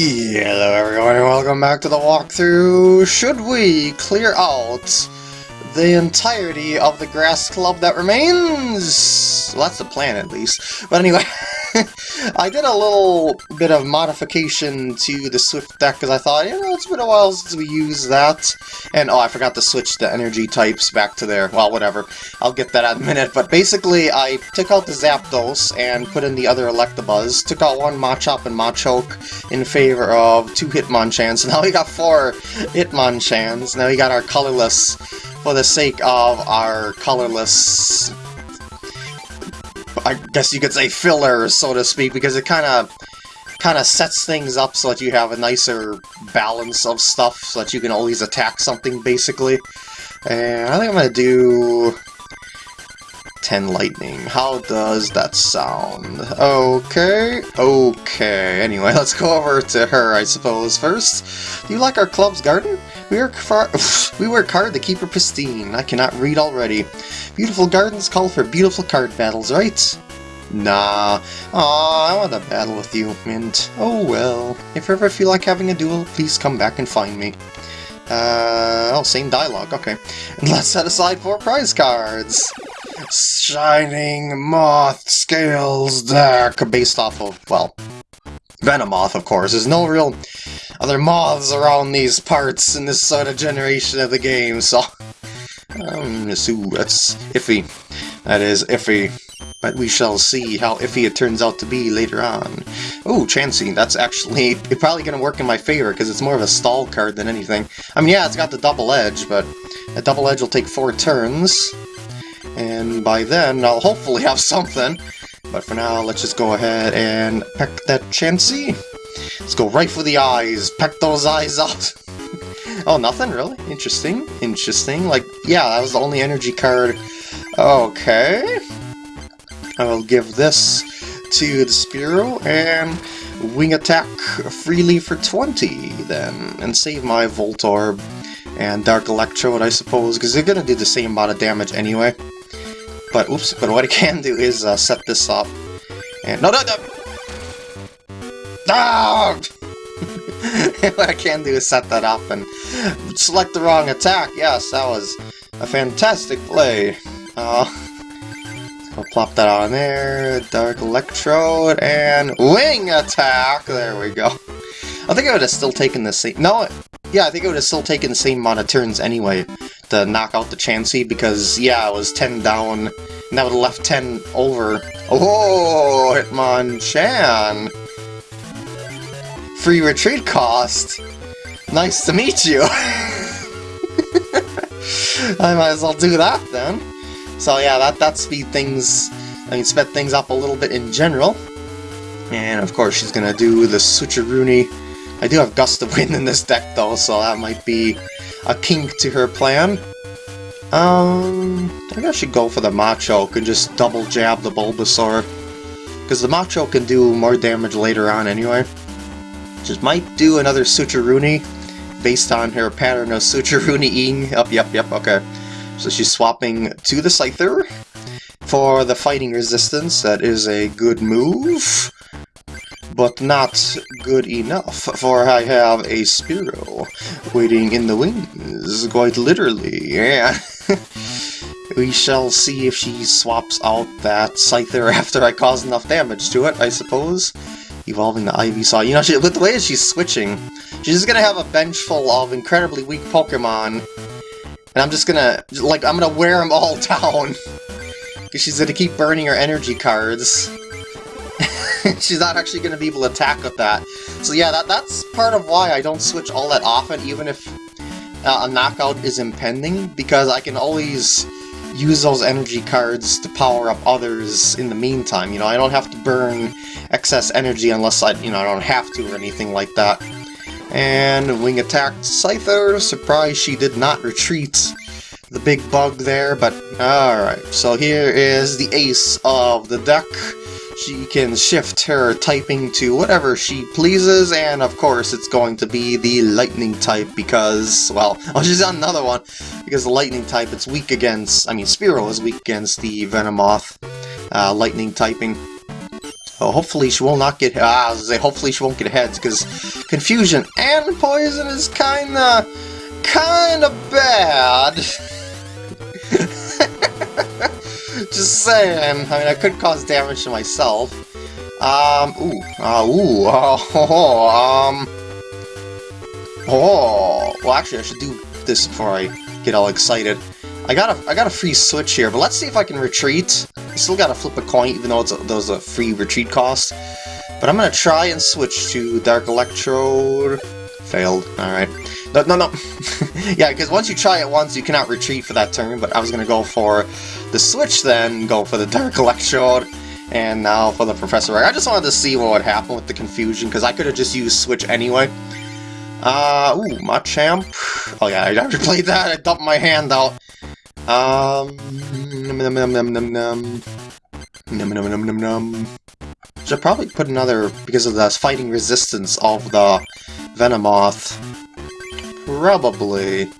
Hello everyone and welcome back to the walkthrough. Should we clear out the entirety of the grass club that remains? Well, that's the plan at least. But anyway, I did a little bit of modification to the Swift deck because I thought, you know, it's been a while since we used that. And, oh, I forgot to switch the energy types back to there. Well, whatever. I'll get that in a minute. But basically, I took out the Zapdos and put in the other Electabuzz. Took out one Machop and Machoke in favor of two Hitmonchans. Now we got four Hitmonchans. Now we got our colorless for the sake of our colorless I guess you could say filler, so to speak, because it kind of kind of sets things up so that you have a nicer balance of stuff, so that you can always attack something, basically. And I think I'm to do 10 lightning. How does that sound? Okay, okay. Anyway, let's go over to her, I suppose, first. Do you like our club's garden? We work, far we work hard to keep her pristine. I cannot read already. Beautiful gardens call for beautiful card battles, right? Nah. Aw, I want to battle with you, Mint. Oh well. If you ever feel like having a duel, please come back and find me. Uh, oh, same dialogue, okay. let's set aside four prize cards! Shining Moth Scales deck, based off of, well, Venomoth, of course. There's no real other moths around these parts in this sort of generation of the game, so... Um, so that's iffy. That is iffy. But we shall see how iffy it turns out to be later on. Oh, Chansey, that's actually probably going to work in my favor, because it's more of a stall card than anything. I mean, yeah, it's got the double edge, but a double edge will take four turns, and by then I'll hopefully have something. But for now, let's just go ahead and peck that Chansey. Let's go right for the eyes. Peck those eyes out. oh, nothing? Really? Interesting. Interesting. Like, yeah, that was the only energy card. Okay. I will give this to the Spearow and wing attack freely for 20 then, and save my Voltorb and Dark Electrode, I suppose, because they're going to do the same amount of damage anyway. But, oops, but what I can do is uh, set this up. And, no, no, no! Ah! what I can do is set that up and select the wrong attack. Yes, that was a fantastic play. Uh, I'll plop that on there, Dark Electrode, and Wing Attack! There we go. I think I would have still taken the same... No, yeah, I think I would have still taken the same amount of turns anyway to knock out the Chansey, because, yeah, it was 10 down, and that would have left 10 over. Oh, Hitmonchan! Free retreat cost! Nice to meet you! I might as well do that then. So yeah, that, that speed things, I mean, sped things up a little bit in general. And of course she's gonna do the Switcheroony. I do have Gust of Wind in this deck though, so that might be a kink to her plan. Um, I think I should go for the Machoke and just double jab the Bulbasaur. Because the Machoke can do more damage later on anyway. Just might do another Switcheroony based on her pattern of Switcheroony-ing. Up, yep, yep, okay. So she's swapping to the Scyther for the fighting resistance. That is a good move, but not good enough, for I have a Spearow waiting in the wings, quite literally, yeah. we shall see if she swaps out that Scyther after I cause enough damage to it, I suppose evolving the Ivysaur. You know, she, with the way she's switching, she's just gonna have a bench full of incredibly weak Pokemon, and I'm just gonna, like, I'm gonna wear them all down. Because she's gonna keep burning her energy cards. she's not actually gonna be able to attack with that. So yeah, that that's part of why I don't switch all that often, even if uh, a knockout is impending, because I can always use those energy cards to power up others in the meantime. You know, I don't have to burn excess energy unless I, you know, I don't have to or anything like that. And Wing attacked Scyther. Surprise she did not retreat the big bug there, but alright. So here is the ace of the deck. She can shift her typing to whatever she pleases, and of course it's going to be the lightning type because, well, oh she's on another one, because the lightning type it's weak against, I mean Spearow is weak against the Venomoth uh, lightning typing. Oh, hopefully she will not get ah, say hopefully she won't get heads because confusion and poison is kinda kinda bad. Just saying. I mean, I could cause damage to myself. Um. Ooh. Uh, ooh. Oh. oh um. Oh. Well, actually, I should do this before I get all excited. I got a I got a free switch here, but let's see if I can retreat. I still gotta flip a coin, even though it's a, there's a free retreat cost. But I'm gonna try and switch to Dark Electrode. Failed. Alright. No, no, no. yeah, because once you try it once, you cannot retreat for that turn, but I was gonna go for the switch then, go for the Dark Electrode, and now for the Professor I just wanted to see what would happen with the confusion, because I could have just used switch anyway. Uh, ooh, Machamp. Oh yeah, I already played that, I dumped my hand out. Um, num num num num num num. Num num num num num. Should probably put another, because of the fighting resistance of the Venomoth. Probably.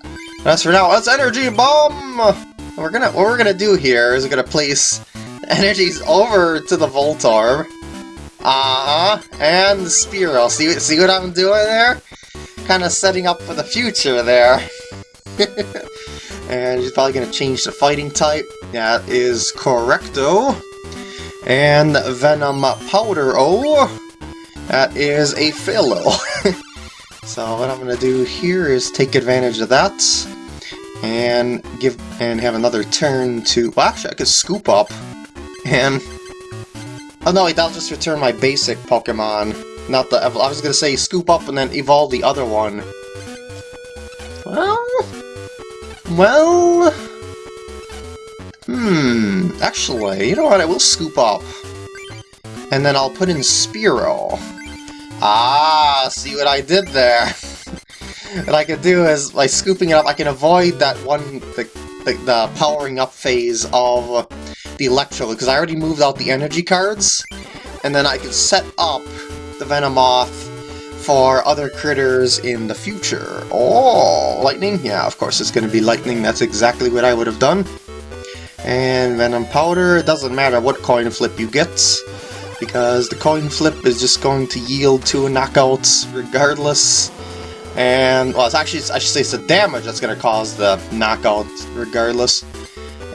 As for now, let's Energy Bomb! We're gonna, what we're gonna do here is we're gonna place energies over to the Voltorb. Uh-huh, and the Spearow. See, see what I'm doing there? Kind of setting up for the future there. And he's probably to change the fighting type. That is Correcto. And Venom Powder O. That is a Philo. so what I'm to do here is take advantage of that. And give and have another turn to... Well, actually, I could scoop up. And... Oh no, that'll just return my basic Pokemon. Not the... I was to say scoop up and then evolve the other one. Well... Well... Hmm, actually, you know what, I will scoop up. And then I'll put in Spearow. Ah, see what I did there? what I can do is, by scooping it up, I can avoid that one, the, the, the powering up phase of the Electro, because I already moved out the energy cards, and then I can set up the Venomoth for other critters in the future. Oh, lightning? Yeah, of course it's going to be lightning. That's exactly what I would have done. And Venom Powder, it doesn't matter what coin flip you get, because the coin flip is just going to yield two knockouts regardless. And, well, it's actually, I should say it's the damage that's going to cause the knockout regardless.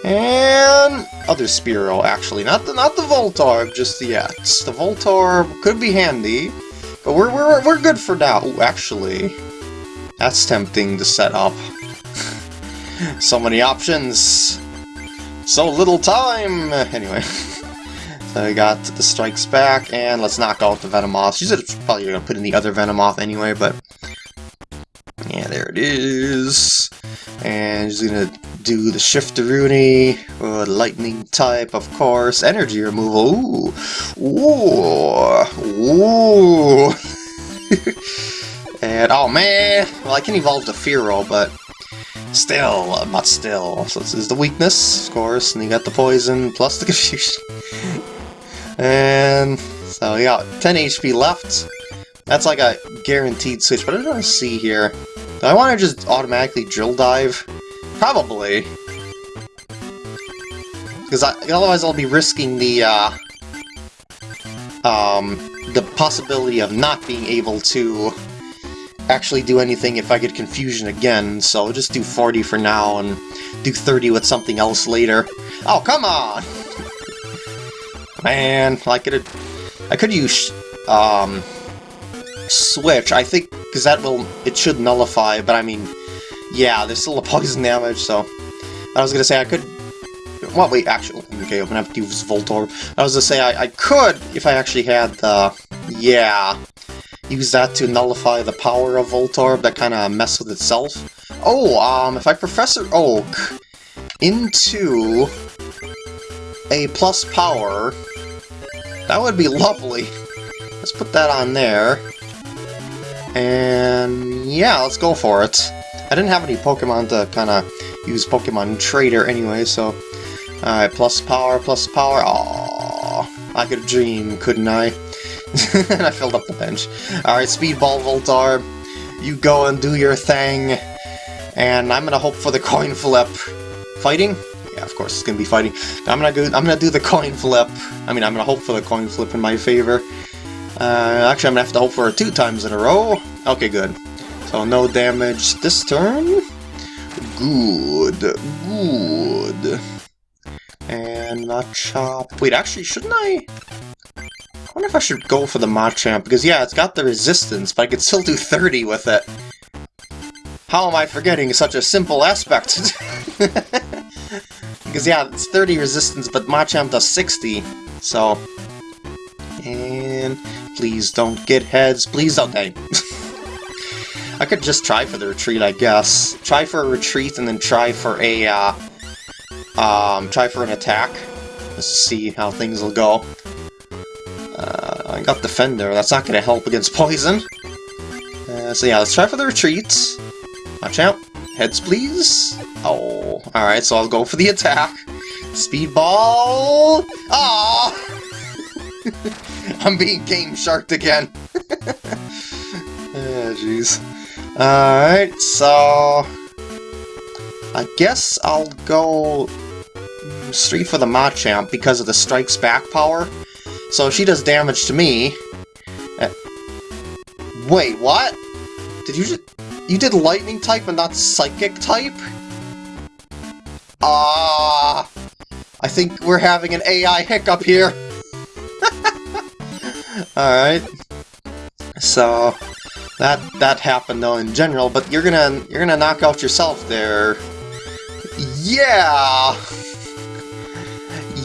And other Spearow, actually. Not the not the Voltorb just yet. The Voltorb could be handy, but we're, we're, we're good for now. Ooh, actually, that's tempting to set up. so many options. So little time! Anyway. so we got the strikes back, and let's knock out the Venomoth. She's probably going to put in the other Venomoth anyway, but... There it is. And going to do the Shifteroonie, uh, lightning type, of course, energy removal. Ooh, ooh, ooh. and oh man, well I can evolve to Fearow, but still, but still. So this is the weakness, of course, and you got the poison plus the confusion. and so yeah, 10 HP left. That's like a guaranteed switch, but I don't see here. Do I want to just automatically drill dive? Probably. Because otherwise I'll be risking the, uh, um, the possibility of not being able to actually do anything if I get confusion again, so I'll just do 40 for now and do 30 with something else later. Oh, come on! Man, I could I could use um switch. I think because that will it should nullify, but I mean yeah, there's still a poison damage, so... I was gonna say I could... Well, wait, actually, okay, I'm gonna have to use Voltorb. I was gonna say I, I could, if I actually had the... Yeah... Use that to nullify the power of Voltorb that kind of mess with itself. Oh, um, if I Professor Oak into a plus power, that would be lovely. Let's put that on there. And yeah, let's go for it. I didn't have any Pokemon to kind of use Pokemon Trader anyway, so... Alright, plus power, plus power. Aww, I could dream, couldn't I? and I filled up the bench. Alright, Speedball Voltorb, you go and do your thing. And I'm gonna hope for the coin flip. Fighting? Yeah, Yeah, of course it's gonna be fighting. I'm gonna go. I'm gonna do the coin flip. I mean, I'm gonna hope for the coin flip in my favor. Uh, actually, I'm gonna have to hope for it two times in a row. Okay, good. So no damage this turn. Good, good. And Machop. Wait, actually, shouldn't I? I wonder if I should go for the Machamp, because yeah, it's got the resistance, but I could still do 30 with it. How am I forgetting such a simple aspect? because yeah, it's 30 resistance, but Machamp does 60, so... And please don't get heads, please don't... Dang. I could just try for the retreat, I guess. Try for a retreat and then try for a, uh, um, try for an attack. Let's see how things will go. Uh, I got Defender, that's not going to help against Poison. Uh, so yeah, let's try for the retreat. Watch out. Heads, please. Oh, alright, so I'll go for the attack. Speedball! Ah! I'm being game sharked again. oh, jeez. Alright, so... I guess I'll go straight for the Machamp because of the Strikes Back power. So she does damage to me... Uh, wait, what? Did you just... You did Lightning type and not Psychic type? Ah... Uh, I think we're having an AI hiccup here. Alright. So... That that happened though in general, but you're gonna you're gonna knock out yourself there. Yeah.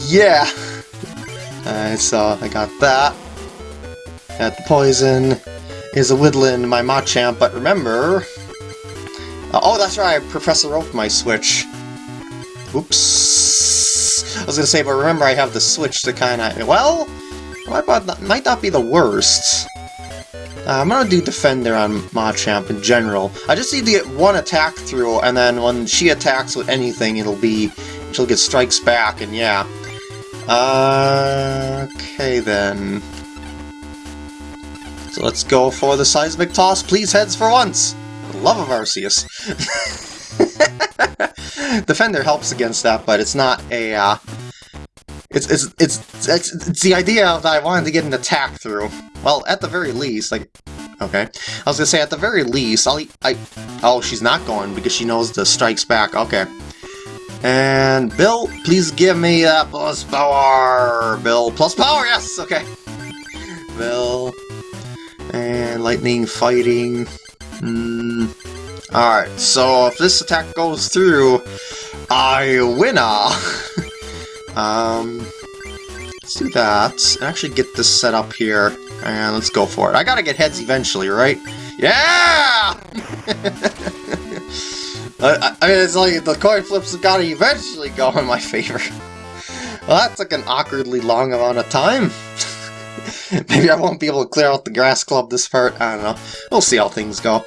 Yeah. Alright, so I got that. The poison. Is a Whittling my Machamp, but remember... Uh, oh, that's right, I Professor Oak my switch. Oops. I was gonna say, but remember I have the switch to kinda... Well, might not, might not be the worst. Uh, I'm gonna do Defender on Machamp in general. I just need to get one attack through, and then when she attacks with anything, it'll be... She'll get strikes back, and yeah. Uh, okay then. So let's go for the Seismic Toss. Please heads for once! For love of Arceus. Defender helps against that, but it's not a, uh, it's, it's, it's, it's, it's the idea that I wanted to get an attack through. Well, at the very least, like, okay. I was gonna say, at the very least, I'll, I, oh, she's not going because she knows the strikes back, okay. And Bill, please give me that plus power! Bill, plus power, yes, okay. Bill, and lightning fighting. Mm. Alright, so if this attack goes through, I winna! um, let's do that, and actually get this set up here, and let's go for it. I gotta get heads eventually, right? Yeah! I, I mean, it's like the coin flips have gotta eventually go in my favor. Well, that took an awkwardly long amount of time. Maybe I won't be able to clear out the grass club this part, I don't know. We'll see how things go.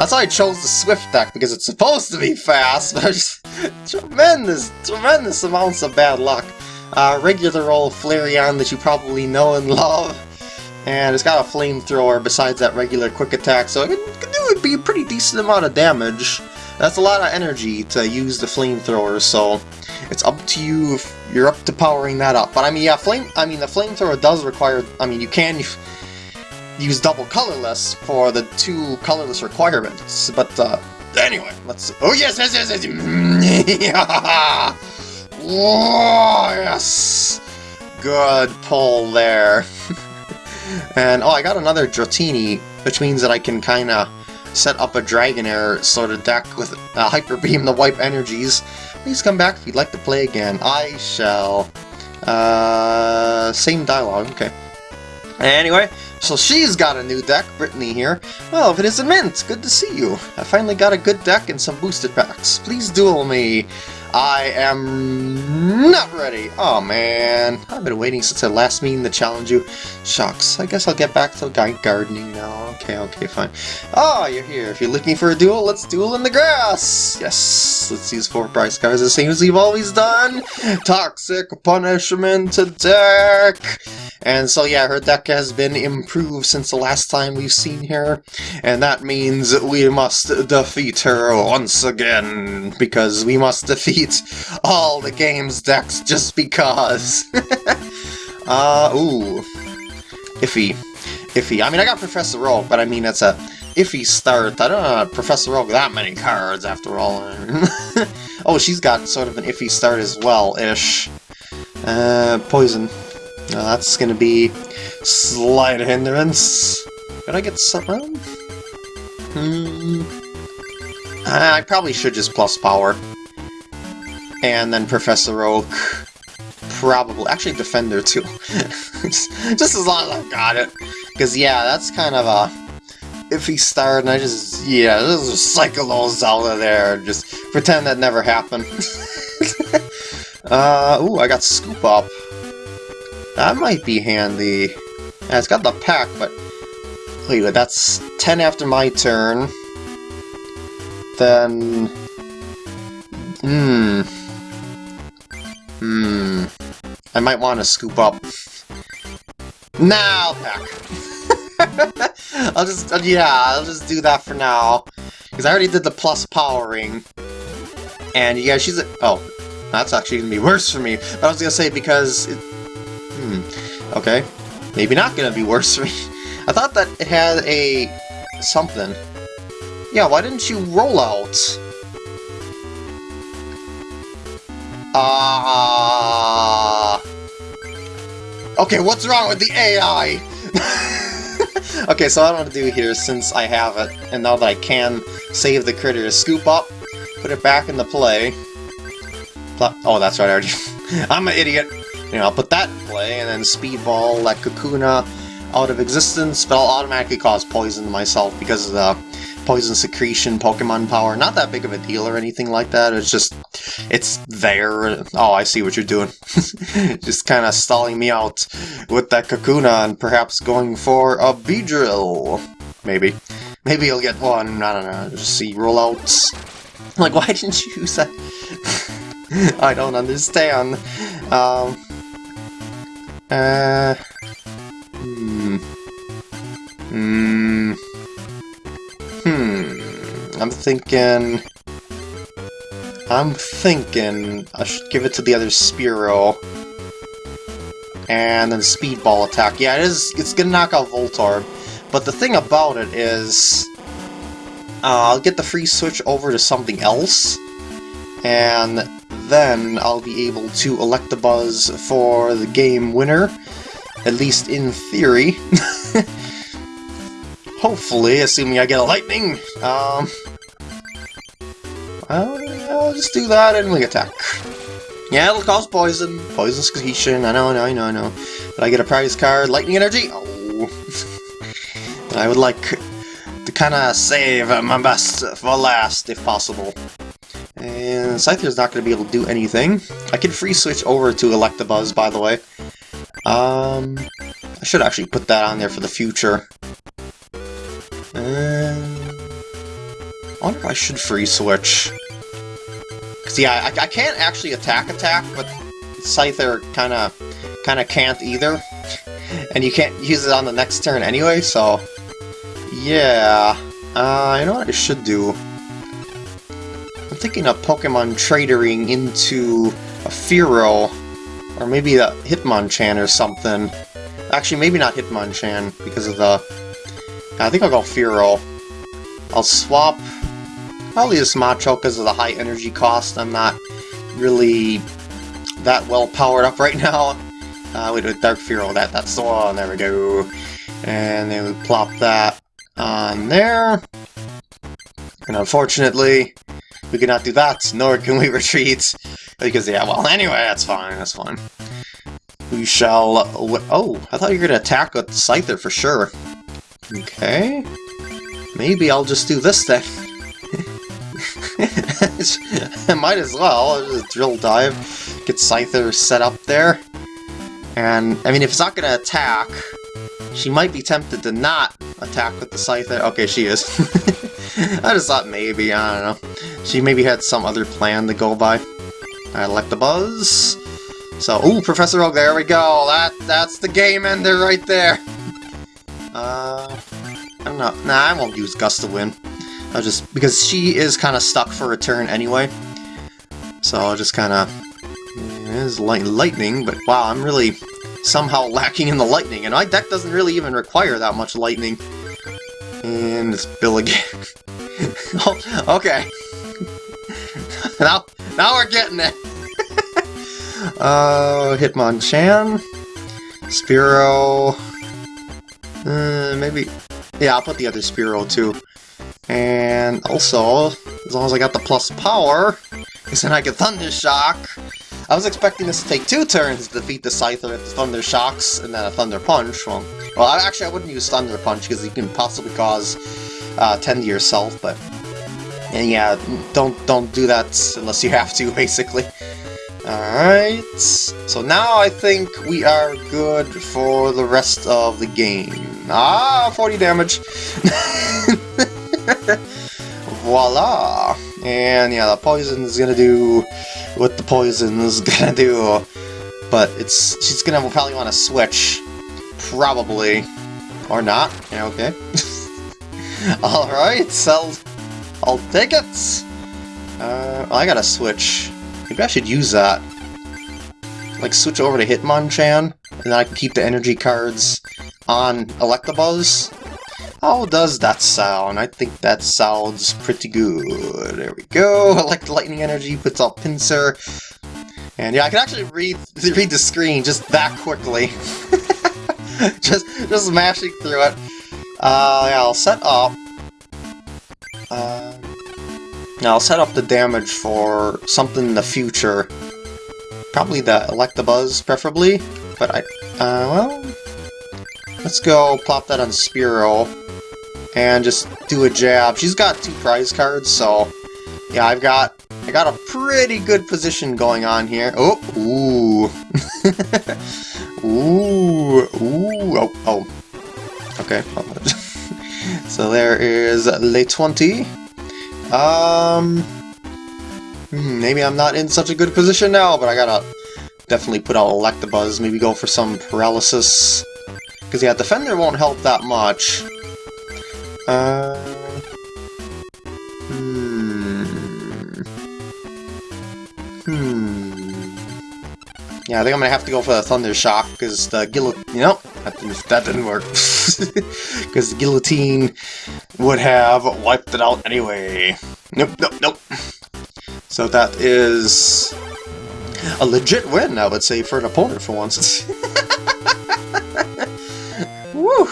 That's why I chose the Swift deck, because it's supposed to be fast, but just tremendous, tremendous amounts of bad luck. Uh, regular old Flareon that you probably know and love. And it's got a flamethrower besides that regular quick attack, so it can, do be a pretty decent amount of damage. That's a lot of energy to use the flamethrower, so it's up to you if you're up to powering that up. But I mean, yeah, flame. I mean, the flamethrower does require. I mean, you can use double colorless for the two colorless requirements. But uh, anyway, let's. Oh yes, yes, yes, yes. oh yes. Good pull there. and oh, I got another Dratini, which means that I can kind of set up a Dragonair sort of deck with a Hyper Beam to wipe energies. Please come back if you'd like to play again. I shall. Uh, same dialogue, okay. Anyway, so she's got a new deck, Brittany here. Well, if it isn't Mint, good to see you. I finally got a good deck and some boosted packs. Please duel me. I am not ready. Oh man, I've been waiting since I last meeting to challenge you. Shucks, I guess I'll get back to gardening now. Okay, okay, fine. Oh, you're here. If you're looking for a duel, let's duel in the grass. Yes, let's use four price cards the same as we've always done. Toxic punishment deck. And so yeah, her deck has been improved since the last time we've seen her, and that means we must defeat her once again, because we must defeat all the game's decks just because. uh, ooh. Iffy. Iffy. I mean, I got Professor Oak, but I mean, it's a iffy start. I don't know Professor Oak that many cards, after all. oh, she's got sort of an iffy start as well-ish. Uh, poison. Uh, that's gonna be slight hindrance. Did I get something? Hmm. I probably should just plus power. And then Professor Oak. Probably. Actually, Defender, too. just as long as I've got it. Because, yeah, that's kind of a iffy start, and I just, yeah, just cycle those of there. Just pretend that never happened. uh, ooh, I got Scoop Up. That might be handy. Yeah, it's got the pack, but... Wait, that's 10 after my turn. Then... Hmm... Hmm... I might want to scoop up. Now, pack! I'll just, uh, yeah, I'll just do that for now. Because I already did the plus powering. And yeah, she's a, oh, that's actually going to be worse for me. But I was going to say because, it, hmm, okay. Maybe not going to be worse for me. I thought that it had a something. Yeah, why didn't you roll out? Ah. Uh, okay, what's wrong with the AI? okay, so what I'm to do here, since I have it, and now that I can save the critter, is scoop up, put it back into play. Oh, that's right, I already... I'm an idiot! You know, I'll put that in play, and then speedball that Kakuna out of existence, but I'll automatically cause poison to myself because of the poison secretion Pokemon power. Not that big of a deal or anything like that, it's just, it's there. Oh, I see what you're doing. just kind of stalling me out with that Kakuna and perhaps going for a Beedrill. Maybe. Maybe you'll get one, I don't know, see rollouts. Like, why didn't you use that? I don't understand. Um, uh, hmm. Hmm. Hmm. I'm thinking... I'm thinking I should give it to the other Spearow. And then Speedball attack. Yeah, it is. It's gonna knock out Voltorb. But the thing about it is... Uh, I'll get the free switch over to something else. And then I'll be able to Electabuzz for the game winner. At least in theory. Hopefully, assuming I get a lightning. Um, I'll just do that and we attack. Yeah, it'll cause poison. Poison secretion. I know, I know, I know, I know. But I get a prize card. Lightning energy. Oh. I would like to kind of save my best for last, if possible. And Scyther's not going to be able to do anything. I can free switch over to Electabuzz, by the way. Um, I should actually put that on there for the future. Wonder I should free switch. Cause yeah, I, I can't actually attack attack, but Scyther kind of kind of can't either. And you can't use it on the next turn anyway, so... Yeah... Uh, you know what I should do? I'm thinking of Pokemon tradering into a Fearow, or maybe a Hitmonchan or something. Actually, maybe not Hitmonchan, because of the I think I'll go Fearow. I'll swap probably this Macho because of the high energy cost. I'm not really that well powered up right now. Uh, with Dark Fearow, that, that's the one, there we go. And then we plop that on there. And unfortunately, we cannot do that, nor can we retreat. Because, yeah, well, anyway, that's fine, that's fine. We shall... Oh, I thought you were going to attack with Scyther for sure. Okay. Maybe I'll just do this then. Might as well. Just drill dive, get Scyther set up there. And, I mean, if it's not going to attack, she might be tempted to not attack with the Scyther. Okay, she is. I just thought maybe, I don't know. She maybe had some other plan to go by. I like the buzz. So, ooh, Professor Oak, there we go. That That's the game ender right there. Uh, I don't know. Nah, I won't use Gust to Wind. I'll just because she is kind of stuck for a turn anyway. So I'll just kind of it is light lightning, but wow, I'm really somehow lacking in the lightning, and my deck doesn't really even require that much lightning. And it's Bill again. oh, okay. now, now we're getting it. uh, Hitmonchan, Spearow. Uh, maybe. Yeah, I'll put the other Spearow too. And also, as long as I got the plus power, because then I get Thunder Shock. I was expecting this to take two turns to defeat the Scyther with Thunder Shocks and then a Thunder Punch. Well, well actually I wouldn't use Thunder Punch because you can possibly cause uh, 10 to yourself, but and yeah, don't don't do that unless you have to, basically. Alright, so now I think we are good for the rest of the game. Ah, 40 damage! Voila! And yeah, the poison is gonna do what the poison is gonna do. But it's she's gonna probably want to switch. Probably. Or not. Yeah, okay. Alright, so I'll take it! Uh, I gotta switch. Maybe I should use that. Like, switch over to Hitmonchan, and then I can keep the energy cards on Electabuzz. How does that sound? I think that sounds pretty good. There we go. Elect Lightning Energy puts out Pinsir. And yeah, I can actually read read the screen just that quickly. just just mashing through it. Uh, yeah, I'll set up. Uh, now I'll set up the damage for something in the future. Probably the Electabuzz, preferably. But I, uh, well, let's go plop that on Spearow and just do a jab. She's got two prize cards, so yeah, I've got I got a pretty good position going on here. Oh, ooh, ooh, ooh, oh, oh, okay. so there is Le 20. Um, hmm, maybe I'm not in such a good position now, but I gotta definitely put out Electabuzz. Maybe go for some paralysis. Because yeah, Defender won't help that much. Uh, hmm. Hmm. Yeah, I think I'm gonna have to go for the Thunder Shock, because the guillotine... You know, that didn't, that didn't work. Because the guillotine would have wiped it out anyway. Nope, nope, nope. So that is a legit win, I would say, for an opponent for once. Woo!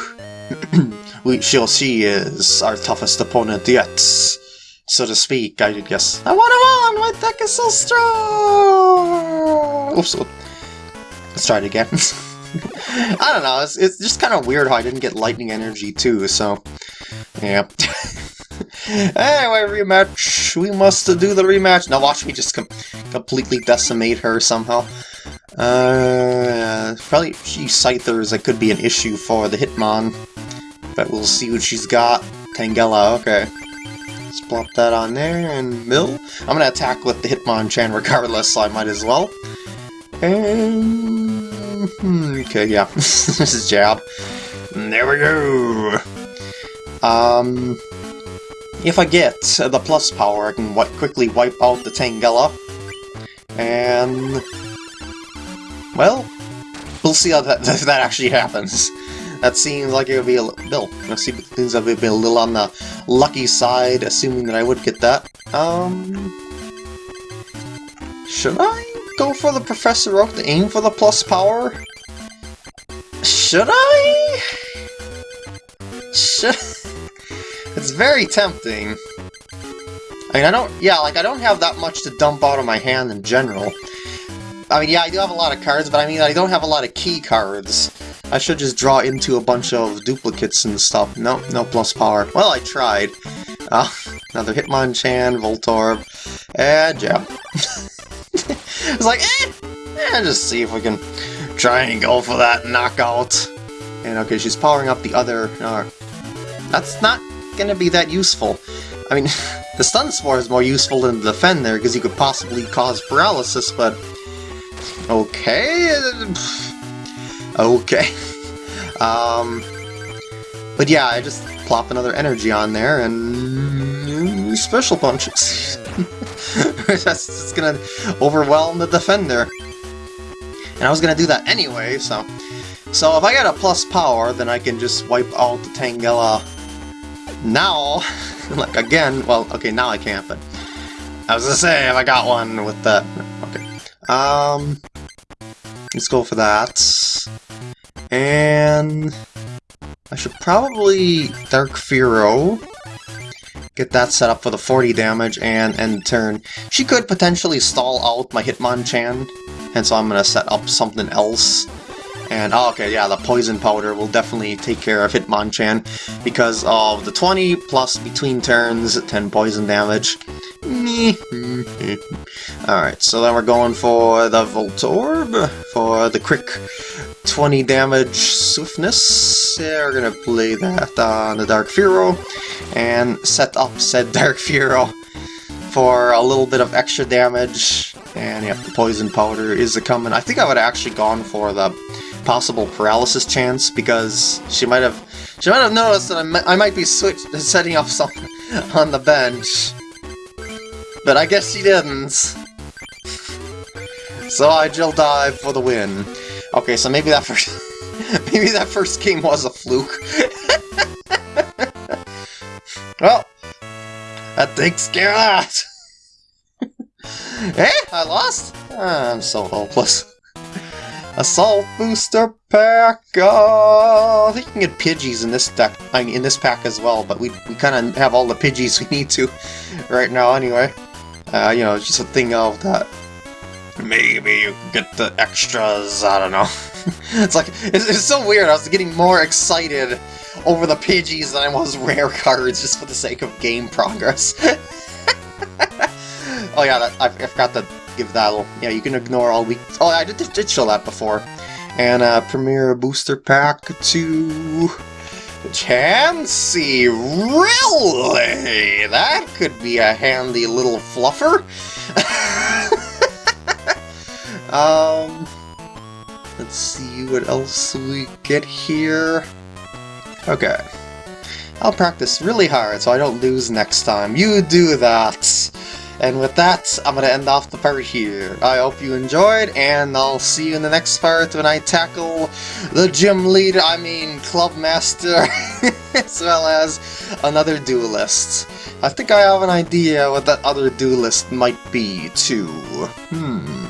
we shall see is our toughest opponent yet, so to speak, I did guess. I want him on! My deck is so strong! Oops, let's try it again. I don't know, it's, it's just kind of weird how I didn't get lightning energy too, so... Yeah. anyway, rematch! We must do the rematch! Now watch me just com completely decimate her somehow. Uh, probably she Scythers that could be an issue for the Hitmon. But we'll see what she's got. Tangela, okay. Let's plop that on there, and mill. I'm gonna attack with the Hitmonchan regardless, so I might as well. And... Hmm, okay, yeah. this is jab. There we go! Um... If I get the plus power, I can quickly wipe out the Tangela. And... Well, we'll see how that, that actually happens. That seems like it would be a little... That seems like it would be a little on the lucky side, assuming that I would get that. Um... Should I go for the Professor Oak to aim for the plus power? Should I? Should... it's very tempting. I mean, I don't... Yeah, like, I don't have that much to dump out of my hand in general. I mean, yeah, I do have a lot of cards, but I mean, I don't have a lot of key cards. I should just draw into a bunch of duplicates and stuff. No, no plus power. Well, I tried. Uh, another Hitmonchan, Voltorb, and yeah. it's like, eh, eh, just see if we can try and go for that knockout. And okay, she's powering up the other... Uh, that's not gonna be that useful. I mean, the Stun Spore is more useful than the Defend there, because you could possibly cause paralysis, but... Okay... Okay. Um, But yeah, I just plop another energy on there and special punches. That's just gonna overwhelm the defender. And I was gonna do that anyway, so... So if I get a plus power, then I can just wipe out the Tangela now. like, again, well, okay, now I can't, but... I was gonna say, if I got one with that... Okay. Um... Let's go for that. And... I should probably Dark Fearow. Get that set up for the 40 damage and end turn. She could potentially stall out my Hitmonchan, hence I'm going to set up something else. And, oh, okay, yeah, the Poison Powder will definitely take care of Hitmonchan because of the 20 plus between turns, 10 poison damage. Alright, so then we're going for the Voltorb, for the quick 20 damage swiftness. Yeah, we're gonna play that on the Dark Fearow, and set up said Dark Fearow for a little bit of extra damage. And yep, the Poison Powder is a coming. I think I would have actually gone for the possible paralysis chance, because she might have she might have noticed that I, might, I might be switch setting up something on the bench. But I guess she didn't. So I Jill dive for the win. Okay, so maybe that first maybe that first game was a fluke. well, that takes care of that. eh? I lost? I'm so hopeless. Assault booster pack. Oh, I think you can get Pidgeys in this deck. I mean, in this pack as well. But we we kind of have all the Pidgeys we need to right now anyway. Uh, you know, it's just a thing of that maybe you get the extras, I don't know. it's like, it's, it's, so weird, I was getting more excited over the Pidgeys than I was rare cards just for the sake of game progress. oh yeah, that, I, I, forgot to give that yeah, you can ignore all week, oh I did, did show that before. And uh, Premier Booster Pack to... Chansey, really? That could be a handy little fluffer. Um, let's see what else we get here. Okay. I'll practice really hard so I don't lose next time. You do that! And with that, I'm gonna end off the part here. I hope you enjoyed, and I'll see you in the next part when I tackle the gym leader, I mean club master, as well as another duelist. I think I have an idea what that other duelist might be, too. Hmm.